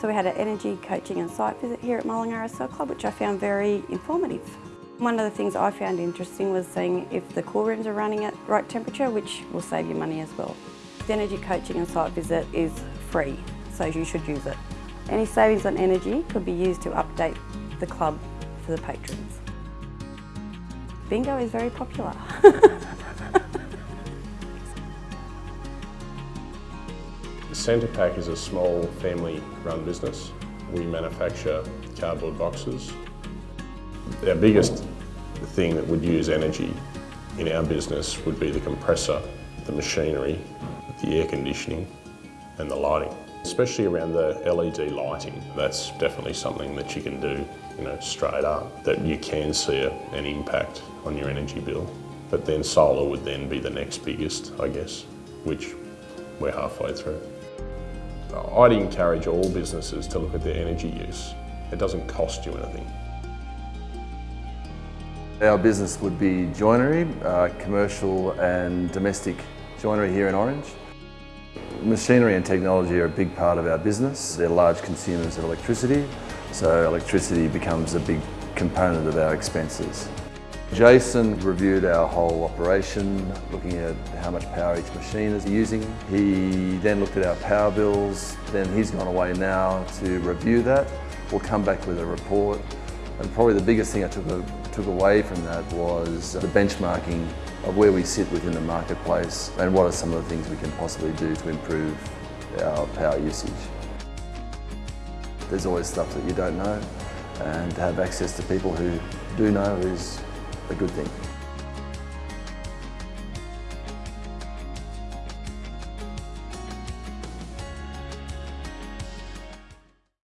So we had an energy coaching and site visit here at Mullingar RSL Club, which I found very informative. One of the things I found interesting was seeing if the cool rooms are running at right temperature, which will save you money as well. The energy coaching and site visit is free, so you should use it. Any savings on energy could be used to update the club for the patrons. Bingo is very popular. Centrepack is a small family-run business. We manufacture cardboard boxes. Our biggest thing that would use energy in our business would be the compressor, the machinery, the air conditioning and the lighting. Especially around the LED lighting, that's definitely something that you can do you know, straight up, that you can see a, an impact on your energy bill. But then solar would then be the next biggest, I guess, which we're halfway through. I'd encourage all businesses to look at their energy use. It doesn't cost you anything. Our business would be joinery, uh, commercial and domestic joinery here in Orange. Machinery and technology are a big part of our business. They're large consumers of electricity, so electricity becomes a big component of our expenses. Jason reviewed our whole operation, looking at how much power each machine is using. He then looked at our power bills, then he's gone away now to review that. We'll come back with a report. And probably the biggest thing I took, took away from that was the benchmarking of where we sit within the marketplace and what are some of the things we can possibly do to improve our power usage. There's always stuff that you don't know and to have access to people who do know is a good thing.